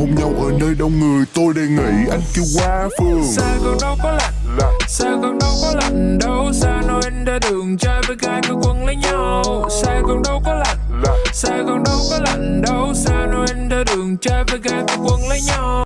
hôn nhau ở nơi đông người Tôi đề nghị anh kêu qua phường. Xa còn đâu có lạnh. Xa còn đâu có lạnh đâu. Xa nói anh ra đường trai với gái cứ quấn lấy nhau. Xa còn đâu có lạnh. Xa còn đâu có lạnh đâu. Xa nói anh ra đường trai với gái cứ quấn lấy nhau.